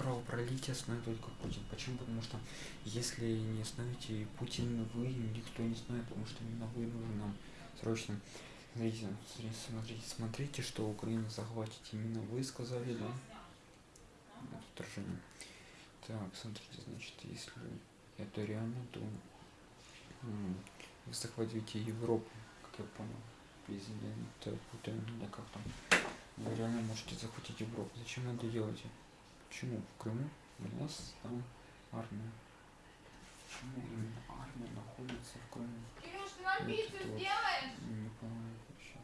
кровопролитие знает только Путин. Почему? Потому что если не знаете Путин, вы никто не знает, потому что именно вы нужны нам срочно. Смотрите, смотрите, смотрите, что Украина захватит именно вы сказали, да? Вторжение. Так, смотрите, значит, если это реально, то вы захватите Европу, как я понял, президент Путин, или как там. Вы реально можете захватить Европу. Зачем это делаете? Почему в Крыму у нас там армия? Почему именно армия находится в Крыму? Кирюш, ты нам пиццу сделаешь? Не понимаю вообще.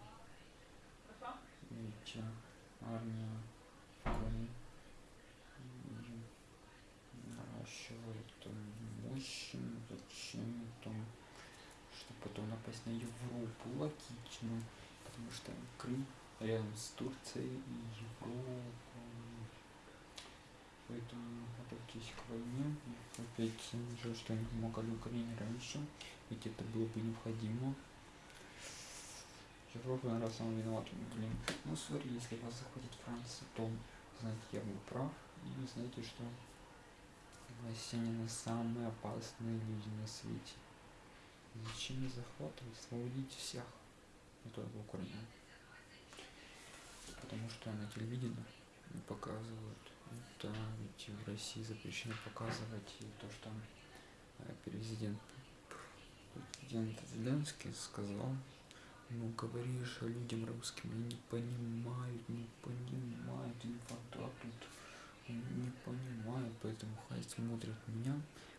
Видите, армия в Крыму наращивает мощь, зачем там, чтобы потом напасть на Европу, логично, потому что Крым рядом с Турцией и Поэтому готовьтесь к войне. Опять жаль, что не помогали Украине раньше, ведь это было бы необходимо. Европа, наверное, сам виноват. Блин. Ну, смотри, если вас захватит Франция, то знаете, я был прав. И знаете, что россияне самые опасные люди на свете. Зачем не захватывать, освободить всех, не только Украину потому что на телевидении показывают. Да, ведь в России запрещено показывать и то, что э, президент, президент Зеленский сказал, ну говоришь людям русским, они не понимают, не понимают, инфантат тут не понимают, поэтому хай смотрят меня,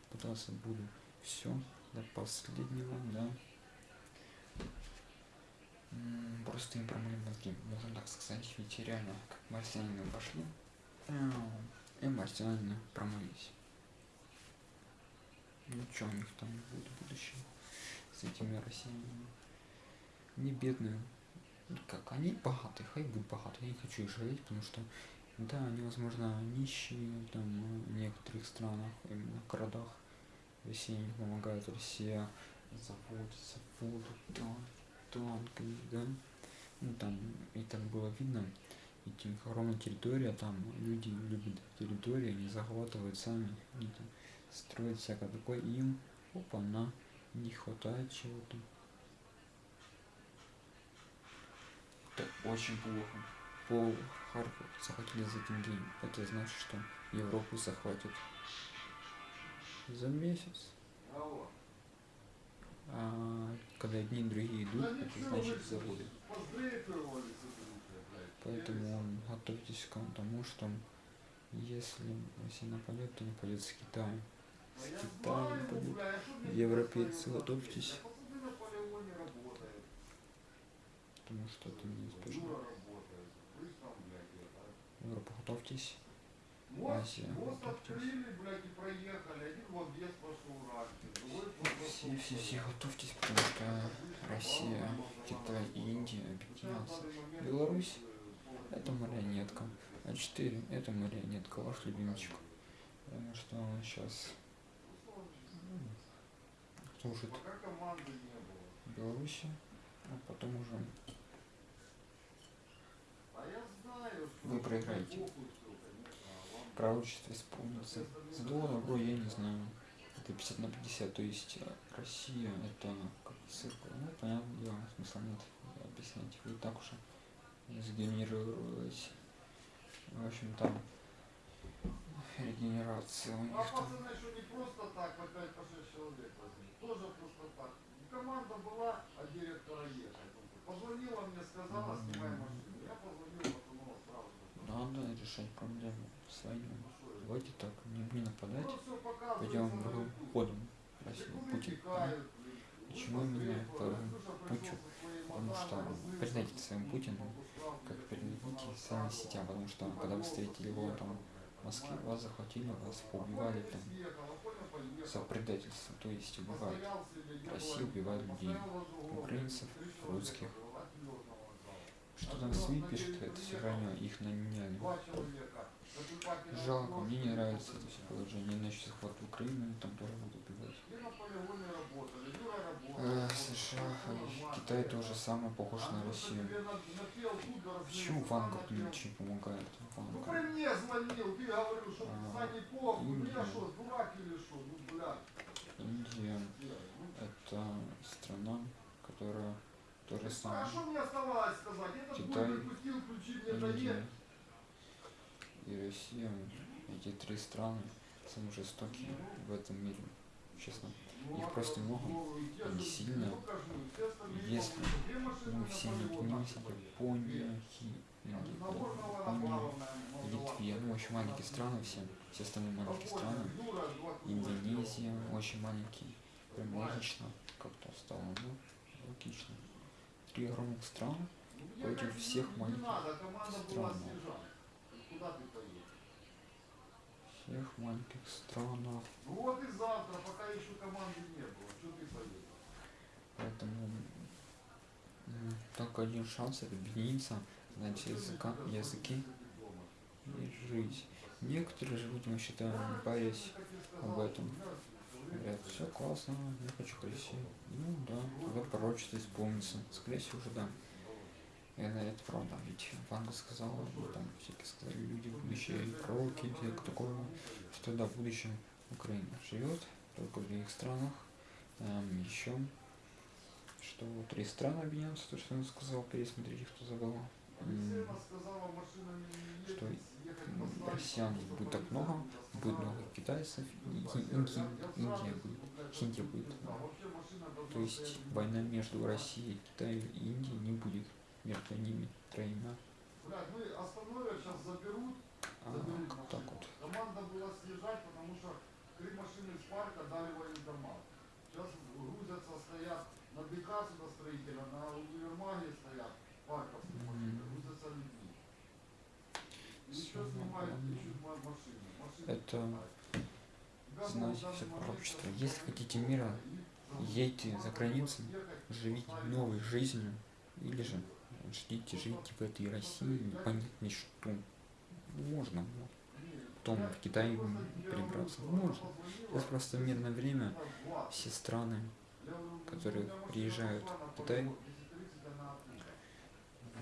пытался буду все до последнего, да, просто им промыли мозги, можно так сказать, ведь реально, как марсиане пошли, и марсиане промылись. Ничего у них там будет в будущем с этими россиянами. Не бедные. Как, они богатые, хай будут богатые, я не хочу их жалеть, потому что, да, они, возможно, нищие, там, в некоторых странах, именно в городах, Россия не помогает, Россия заводится, воду, да, танками, да, ну там и так было видно, и огромная территория, там люди любят территории, они захватывают сами, они там строят всякое такое, им, опа, на, не хватает чего-то. Это очень плохо. Пол Харьков захватили за деньги. Это значит, что Европу захватят за месяц а, когда одни и другие идут, это значит заводы. Поэтому готовьтесь к тому, что если Россия нападет, то нападет с Китаем. С Китаем нападет. Европейцы, готовьтесь. Потому что это неизбежно. Европа, готовьтесь. Азия, готовьтесь. Все, все, все готовьтесь, потому что Россия, Китай и Индия объединятся. Беларусь это марионетка. А4 это марионетка, ваш любимчик. Потому что он сейчас служит Беларуси, а потом уже вы проиграете. Пророчество исполнится. Зло, добро, я не знаю это 50 на 50, то есть э, Россия это как циркуль. Ну, понятно дело, смысла нет объяснять. Вы так уже сгенерировались. В общем, там регенерация у них а там. пацаны, что не просто так, по 5 по 6 человек возьми. Тоже просто так. Команда была, а директора ехать. Позвонила мне, сказала, снимай машину. Я позвонил, потом сразу. Надо решать проблему своими. Давайте так, не, не нападать, пойдем другим ходом. Россия, Путин. Почему именно по путю? Потому что признайте своим Путину, как передадите социальные сети, потому что когда вы встретили его там в Москве, вас захватили, вас поубивали там за предательство, то есть убивают. Россия убивает людей, украинцев, русских. Что там СМИ пишет, это все равно их. Наступательного Жалко, мне не нравится это все положение. Иначе захват Украины, там тоже будут убивать. И на полигоне работали, Юра работал. Э, вот, США, всё и нормально. Китай тоже самое похож А на Россию. Почему Ванга ключи помогает? Ну Ванга. при мне звонил, ты говорил, что А, Сани похуй, ну я Индия. что, дурак или что, ну блядь. Индия ну, это страна, которая то же А самое. что мне оставалось сказать? Этот Китай, выпустил ключи мне Индия и Россия, эти три страны самые жестокие в этом мире. Честно. Их просто много. И остальные Если мы все не были. Япония, Япония, Литве, ну очень маленькие страны все, все остальные маленькие страны. Индонезия очень маленький. Прям логично как-то стало, ну, логично. Три огромных страны, против всех маленьких стран. снижать. Куда ты поедешь? Всех маленьких странах. Ну вот и завтра, пока еще команды не было, что ты поедешь? Поэтому м, только один шанс объединиться, знать языка, языки и жить. Некоторые живут, мы считаем, парясь об этом. Говорят, все классно, я хочу к России. Ну да, тогда пророчество исполнится. Скорее всего, уже да. Это, это правда, ведь Ванга сказала, и там всякие сказали люди, будущее, и пророки, и всякое такое, что да, в будущем Украина живет, только в других странах, эм, еще, что три страны объединятся, то, что он сказал, пересмотрите, кто забыл. Что россиян будет так много, будет много китайцев, и Ин- Инди- Индия будет, Индия будет. То есть война между Россией, Китаем и Индией не будет между ними троими. Блядь, мы основное сейчас заберут, А заберут как так машину. вот? Команда была съезжать, потому что три машины из парка дали военкомат. Сейчас грузятся, стоят на БК строителя, на универмаге стоят парковские машины, грузятся людьми. Еще снимают, ищут ма- машины. Машины Это знаете, все пророчество. просто Если хотите мира, едьте за границу, живите новой жизнью, или же ждите, живите в этой России, непонятно что. Можно потом в Китай перебраться. Можно. Сейчас просто в мирное время все страны, которые приезжают в Китай,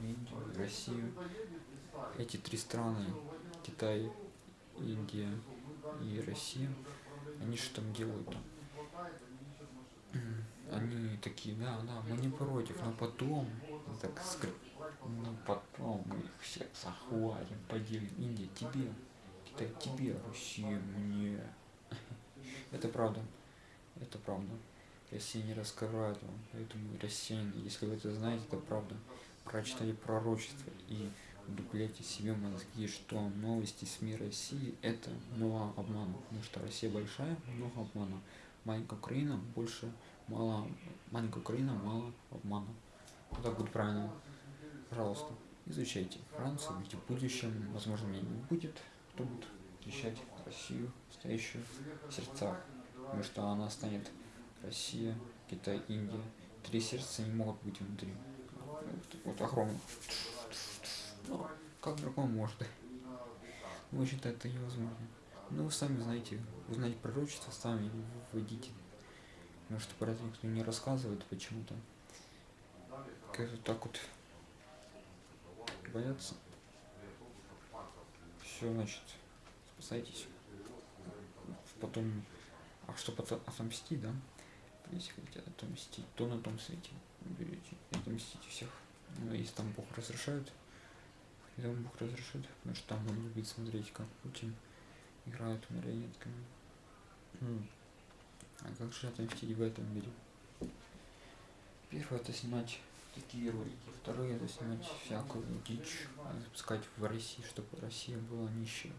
Индию, Россию, эти три страны, Китай, Индия и Россия, они что там делают? Они такие, да, да, мы не против, но потом, так скр... ну потом мы их всех захватим, поделим. Индия тебе, Китай тебе, Россия мне. Это правда, это правда. Россия не раскрывает вам, поэтому россияне, если вы это знаете, это правда. Прочитали пророчество и вдупляйте себе мозги, что новости СМИ России это много обмана, потому что Россия большая, много обмана. Маленькая Украина больше мало, маленькая Украина мало обмана. Так будет правильно. Пожалуйста, изучайте Францию, ведь в будущем, возможно, меня не будет, кто будет защищать Россию, стоящую в сердцах, потому что она станет Россия, Китай, Индия. Три сердца не могут быть внутри. Вот, вот огромных. Ну, как другому может. В общем-то, это невозможно. Ну, вы сами знаете, узнать пророчество, сами вводите. Потому что про это никто не рассказывает почему-то. Как-то так вот боятся. Все, значит, спасайтесь. Потом, а что потом отомстить, да? Если хотите отомстить, то на том свете берете отомстите всех. Ну, если там Бог разрешает, и там Бог разрешит, потому что там он любит смотреть, как Путин играет марионетками. А как же отомстить в этом мире? Первое это снимать такие ролики, второе это снимать всякую дичь, и запускать в России, чтобы Россия была нищей.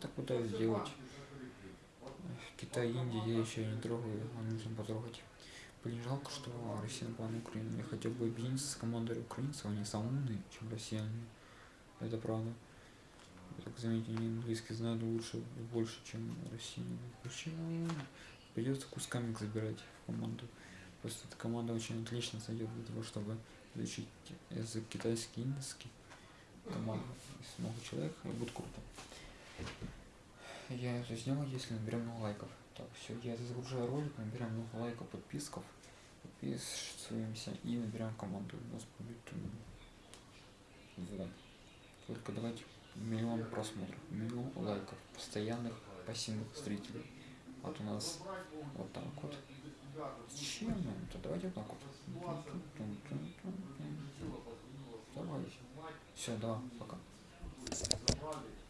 Так пытаюсь сделать. Китай, Индия я еще не трогаю, а нужно потрогать. Блин, жалко, что Россия напала на Украину. Я хотел бы объединиться с командой украинцев, они самые умные, чем россияне. Это правда. Так заметил, они английский знают лучше, больше, чем россияне. Почему? Придется кусками забирать в команду. Просто эта команда очень отлично сойдет для того, чтобы изучить язык китайский, индийский. Команда, если много человек, и будет круто. Я это сделал, если наберем много лайков. Так, все, я загружаю ролик, набираем много лайков, подписков, подписываемся и набираем команду. У нас будет вот. Только давайте миллион просмотров, миллион лайков, постоянных пассивных зрителей. Вот у нас вот так вот. Зачем нам это? Давайте вот так вот. Давайте. Все, да, пока.